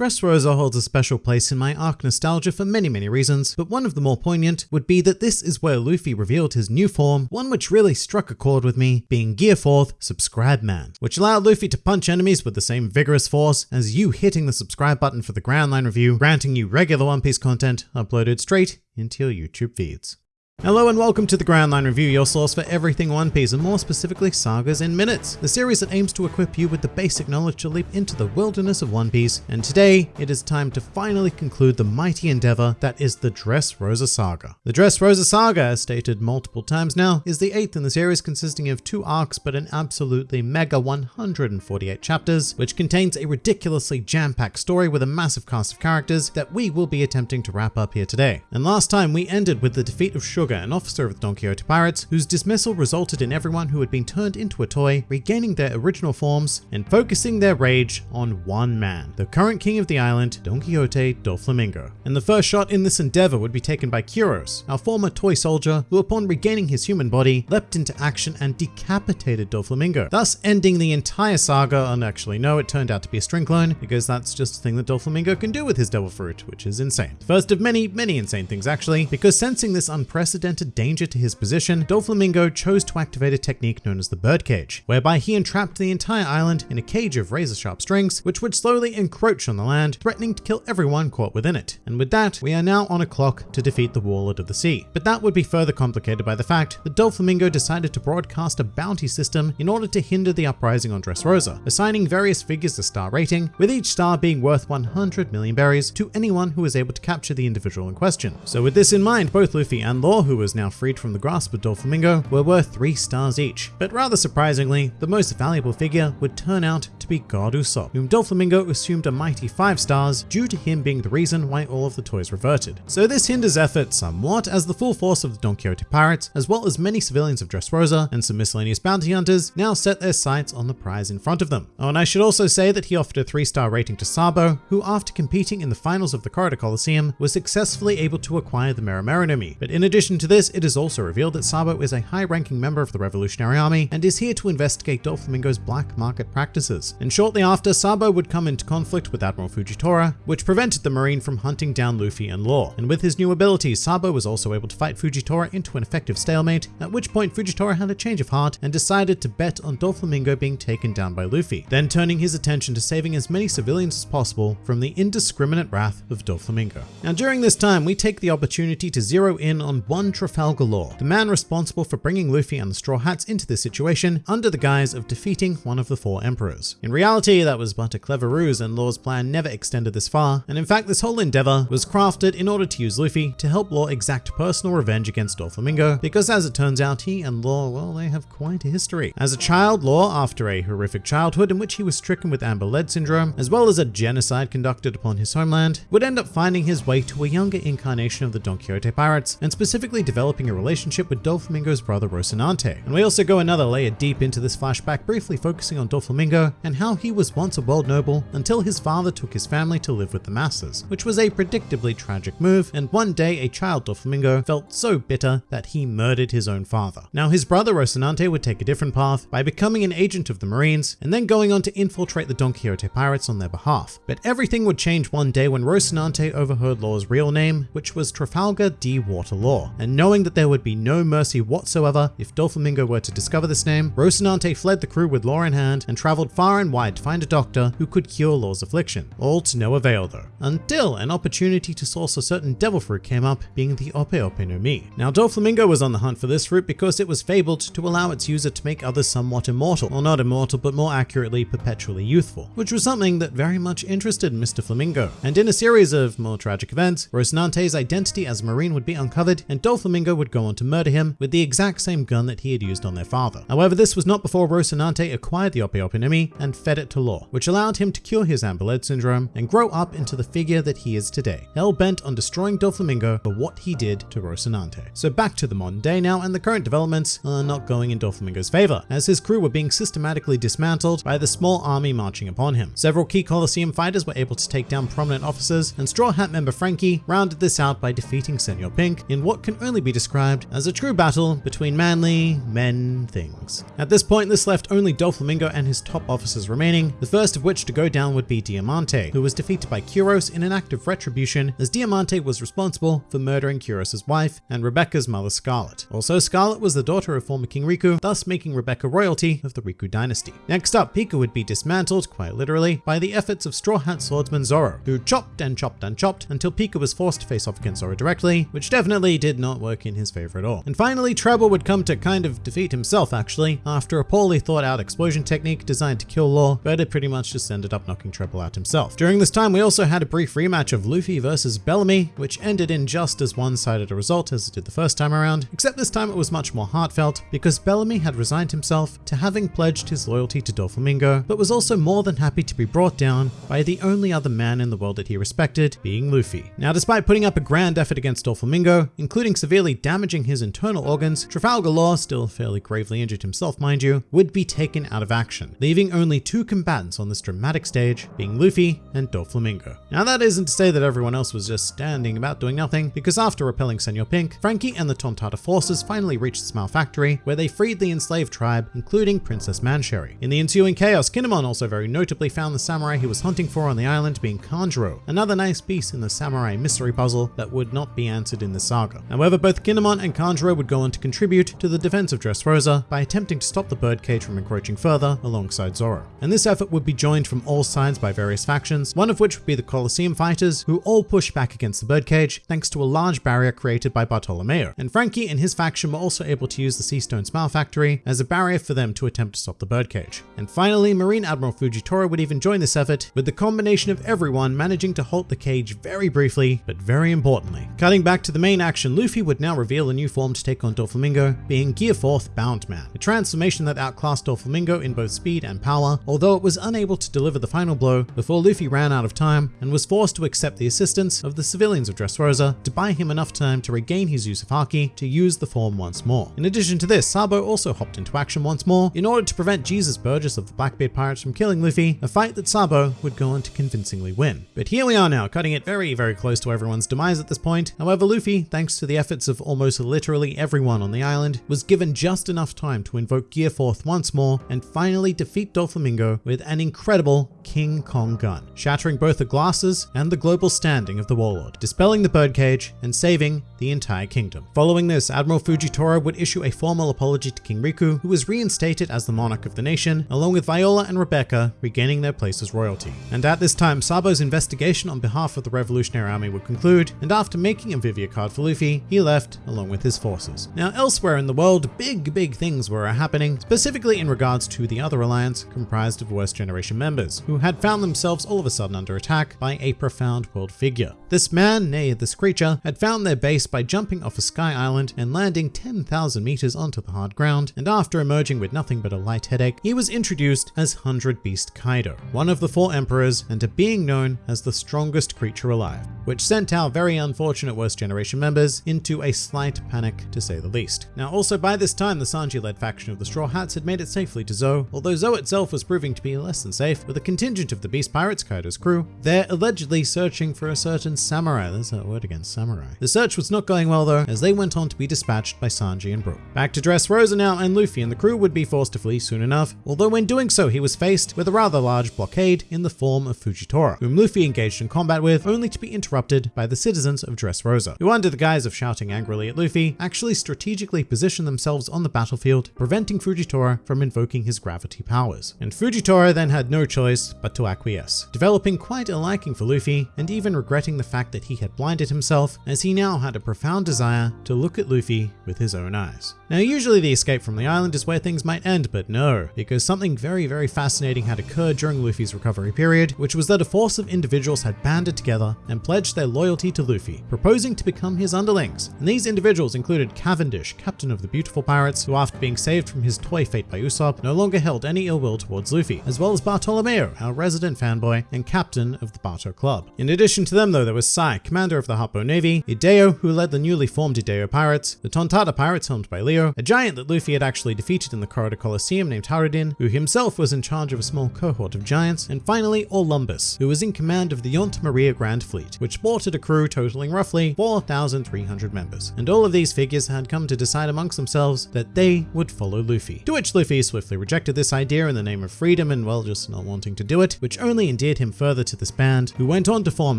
Dressrosa holds a special place in my arc nostalgia for many, many reasons, but one of the more poignant would be that this is where Luffy revealed his new form, one which really struck a chord with me, being Gear 4th Subscribe Man, which allowed Luffy to punch enemies with the same vigorous force as you hitting the subscribe button for the Grand Line review, granting you regular One Piece content uploaded straight into your YouTube feeds. Hello and welcome to the Grand Line Review, your source for everything One Piece and more specifically sagas in minutes, the series that aims to equip you with the basic knowledge to leap into the wilderness of One Piece. And today, it is time to finally conclude the mighty endeavor that is the Dressrosa Saga. The Dressrosa Saga, as stated multiple times now, is the eighth in the series consisting of two arcs but an absolutely mega 148 chapters, which contains a ridiculously jam-packed story with a massive cast of characters that we will be attempting to wrap up here today. And last time we ended with the defeat of Sugar an officer of the Don Quixote Pirates, whose dismissal resulted in everyone who had been turned into a toy regaining their original forms and focusing their rage on one man, the current king of the island, Don Quixote Doflamingo. And the first shot in this endeavor would be taken by Kyros, our former toy soldier, who upon regaining his human body, leapt into action and decapitated Doflamingo, thus ending the entire saga, and actually no, it turned out to be a string clone, because that's just a thing that Doflamingo can do with his devil fruit, which is insane. First of many, many insane things actually, because sensing this unprecedented unprecedented danger to his position, Doflamingo chose to activate a technique known as the birdcage, whereby he entrapped the entire island in a cage of razor-sharp strings, which would slowly encroach on the land, threatening to kill everyone caught within it. And with that, we are now on a clock to defeat the Warlord of the Sea. But that would be further complicated by the fact that Doflamingo decided to broadcast a bounty system in order to hinder the uprising on Dressrosa, assigning various figures a star rating, with each star being worth 100 million berries to anyone who was able to capture the individual in question. So with this in mind, both Luffy and Law, who was now freed from the grasp of Doflamingo, were worth 3 stars each. But rather surprisingly, the most valuable figure would turn out to be God Usopp, whom Doflamingo assumed a mighty 5 stars due to him being the reason why all of the toys reverted. So this hinders effort somewhat as the full force of the Don Quixote pirates, as well as many civilians of Dressrosa and some miscellaneous bounty hunters, now set their sights on the prize in front of them. Oh, and I should also say that he offered a 3 star rating to Sabo, who after competing in the finals of the Corrida Colosseum was successfully able to acquire the Mera Mera no Mi. But in addition to this, it is also revealed that Sabo is a high-ranking member of the Revolutionary Army and is here to investigate Doflamingo's black market practices. And shortly after, Sabo would come into conflict with Admiral Fujitora, which prevented the Marine from hunting down Luffy and Law. And with his new abilities, Sabo was also able to fight Fujitora into an effective stalemate, at which point Fujitora had a change of heart and decided to bet on Doflamingo being taken down by Luffy, then turning his attention to saving as many civilians as possible from the indiscriminate wrath of Doflamingo. Now during this time, we take the opportunity to zero in on one Trafalgar Law, the man responsible for bringing Luffy and the Straw Hats into this situation under the guise of defeating one of the four emperors. In reality, that was but a clever ruse and Law's plan never extended this far, and in fact this whole endeavor was crafted in order to use Luffy to help Law exact personal revenge against Doflamingo, because as it turns out, he and Law, well, they have quite a history. As a child, Law, after a horrific childhood in which he was stricken with Amber Lead syndrome, as well as a genocide conducted upon his homeland, would end up finding his way to a younger incarnation of the Don Quixote pirates, and specifically developing a relationship with Doflamingo's brother Rocinante. And we also go another layer deep into this flashback, briefly focusing on Doflamingo and how he was once a world noble until his father took his family to live with the masses, which was a predictably tragic move, and one day a child Doflamingo felt so bitter that he murdered his own father. Now his brother Rocinante would take a different path by becoming an agent of the Marines and then going on to infiltrate the Don Quixote pirates on their behalf. But everything would change one day when Rocinante overheard Law's real name, which was Trafalgar D. Water Law, and knowing that there would be no mercy whatsoever if Doflamingo were to discover this name, Rocinante fled the crew with Law in hand and traveled far and wide to find a doctor who could cure Law's affliction, all to no avail though, until an opportunity to source a certain devil fruit came up, being the Ope Ope no Mi. Now Doflamingo was on the hunt for this fruit because it was fabled to allow its user to make others somewhat immortal, or not immortal but more accurately perpetually youthful, which was something that very much interested Mr. Flamingo. And in a series of more tragic events, Rocinante's identity as a marine would be uncovered and Doflamingo would go on to murder him with the exact same gun that he had used on their father. However, this was not before Rocinante acquired the no and fed it to Law, which allowed him to cure his Amber Lead syndrome and grow up into the figure that he is today, hell-bent on destroying Doflamingo for what he did to Rocinante. So back to the modern day now, and the current developments are not going in Doflamingo's favor, as his crew were being systematically dismantled by the small army marching upon him. Several key Colosseum fighters were able to take down prominent officers, and Straw Hat member Franky rounded this out by defeating Senor Pink in what can only be described as a true battle between manly men things. At this point, this left only Doflamingo and his top officers remaining, the first of which to go down would be Diamante, who was defeated by Kyros in an act of retribution as Diamante was responsible for murdering Kyros' wife and Rebecca's mother Scarlet. Also, Scarlet was the daughter of former King Riku, thus making Rebecca royalty of the Riku dynasty. Next up, Pica would be dismantled, quite literally, by the efforts of Straw Hat swordsman Zoro, who chopped and chopped and chopped until Pica was forced to face off against Zoro directly, which definitely did not work in his favor at all. And finally, Trebor would come to kind of defeat himself actually, after a poorly thought out explosion technique designed to kill Law, but it pretty much just ended up knocking Trebor out himself. During this time, we also had a brief rematch of Luffy versus Bellamy, which ended in just as one-sided a result as it did the first time around, except this time it was much more heartfelt because Bellamy had resigned himself to having pledged his loyalty to Doflamingo, but was also more than happy to be brought down by the only other man in the world that he respected, being Luffy. Now, despite putting up a grand effort against Doflamingo, including severely damaging his internal organs, Trafalgar Law, still fairly gravely injured himself mind you, would be taken out of action, leaving only two combatants on this dramatic stage, being Luffy and Doflamingo. Now that isn't to say that everyone else was just standing about doing nothing, because after repelling Senor Pink, Franky and the Tontatta forces finally reached Smile Factory, where they freed the enslaved tribe, including Princess Mansherry. In the ensuing chaos, Kinemon also very notably found the samurai he was hunting for on the island being Kanjuro, another nice piece in the samurai mystery puzzle that would not be answered in the saga. However, both Kinemon and Kanjuro would go on to contribute to the defense of Dressrosa by attempting to stop the birdcage from encroaching further alongside Zoro. And this effort would be joined from all sides by various factions, one of which would be the Colosseum fighters, who all pushed back against the birdcage thanks to a large barrier created by Bartolomeo. And Franky and his faction were also able to use the Sea Seastone Smile Factory as a barrier for them to attempt to stop the birdcage. And finally, Marine Admiral Fujitora would even join this effort, with the combination of everyone managing to halt the cage very briefly, but very importantly. Cutting back to the main action, Luffy would now reveal a new form to take on Doflamingo, being Gear 4th Bound Man, a transformation that outclassed Doflamingo in both speed and power, although it was unable to deliver the final blow before Luffy ran out of time and was forced to accept the assistance of the civilians of Dressrosa to buy him enough time to regain his use of Haki to use the form once more. In addition to this, Sabo also hopped into action once more in order to prevent Jesus Burgess of the Blackbeard Pirates from killing Luffy, a fight that Sabo would go on to convincingly win. But here we are now, cutting it very, very close to everyone's demise at this point. However, Luffy, thanks to the efforts of almost literally everyone on the island, was given just enough time to invoke Gear 4th once more and finally defeat Doflamingo with an incredible King Kong gun, shattering both the glasses and the global standing of the warlord, dispelling the birdcage and saving the entire kingdom. Following this, Admiral Fujitora would issue a formal apology to King Riku, who was reinstated as the monarch of the nation, along with Viola and Rebecca regaining their place as royalty. And at this time, Sabo's investigation on behalf of the Revolutionary Army would conclude, and after making a Vivre card for Luffy, he left along with his forces. Now, elsewhere in the world, big, big things were happening, specifically in regards to the other alliance comprised of Worst Generation members, who had found themselves all of a sudden under attack by a profound world figure. This man, nay, this creature, had found their base by jumping off a sky island and landing 10,000 meters onto the hard ground, and after emerging with nothing but a light headache, he was introduced as Hundred Beast Kaido, one of the four emperors and a being known as the strongest creature alive, which sent our very unfortunate Worst Generation members into a slight panic to say the least. Now also by this time the Sanji-led faction of the Straw Hats had made it safely to Zou, although Zou itself was proving to be less than safe, with a contingent of the Beast Pirates, Kaido's crew, they're allegedly searching for a certain samurai. There's that word again, samurai. The search was not going well though, as they went on to be dispatched by Sanji and Brook. Back to Dressrosa now, and Luffy and the crew would be forced to flee soon enough, although when doing so he was faced with a rather large blockade in the form of Fujitora, whom Luffy engaged in combat with, only to be interrupted by the citizens of Dressrosa, who under the guise of shouting angrily at Luffy, actually strategically positioned themselves on the battlefield, preventing Fujitora from invoking his gravity powers. And Fujitora then had no choice but to acquiesce, developing quite a liking for Luffy and even regretting the fact that he had blinded himself as he now had a profound desire to look at Luffy with his own eyes. Now usually the escape from the island is where things might end, but no, because something very very fascinating had occurred during Luffy's recovery period, which was that a force of individuals had banded together and pledged their loyalty to Luffy, proposing to become his underlings. And these individuals included Cavendish, captain of the Beautiful Pirates, who after being saved from his toy fate by Usopp, no longer held any ill will towards Luffy, as well as Bartolomeo, our resident fanboy and captain of the Barto Club. In addition to them though, there was Sai, commander of the Happo Navy, Ideo, who led the newly formed Ideo Pirates, the Tontatta Pirates helmed by Leo, a giant that Luffy had actually defeated in the Corridor Coliseum named Hajrudin, who himself was in charge of a small cohort of giants, and finally Orlumbus, who was in command of the Yonta Maria Grand Fleet, which sported a crew totaling roughly 4,300 members. And all of these figures had come to decide amongst themselves that they would follow Luffy. To which Luffy swiftly rejected this idea in the name of freedom and well just not wanting to do it, which only endeared him further to this band, who went on to form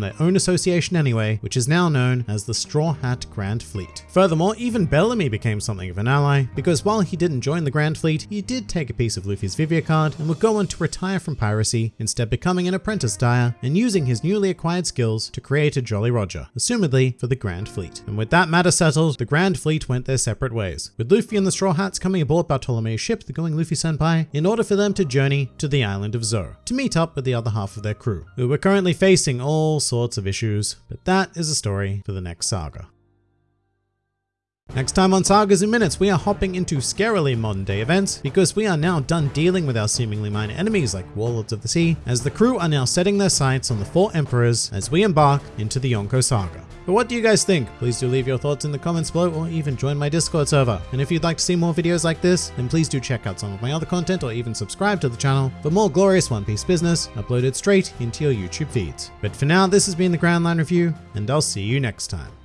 their own association anyway, which is now known as the Straw Hat Grand Fleet. Furthermore, even Bellamy became something of an ally, because while he didn't join the Grand Fleet, he did take a piece of Luffy's Vivre card and would go on to retire from piracy, instead becoming an apprentice dyer and using his newly acquired skills to create a Jolly Roger, assumedly for the Grand Fleet. And with that matter settled, the Grand Fleet went their separate ways, with Luffy and the Straw Hats coming aboard Bartolomeo's ship, the Going Luffy Senpai, in order for them to journey to the island of Zou, to meet up with the other half of their crew, who were currently facing all sorts of issues, but that is a story for the next saga. Next time on Sagas in Minutes, we are hopping into scarily modern day events because we are now done dealing with our seemingly minor enemies like Warlords of the Sea, as the crew are now setting their sights on the four emperors as we embark into the Yonko Saga. But what do you guys think? Please do leave your thoughts in the comments below or even join my Discord server. And if you'd like to see more videos like this, then please do check out some of my other content or even subscribe to the channel for more glorious One Piece business uploaded straight into your YouTube feeds. But for now, this has been the Grand Line Review, and I'll see you next time.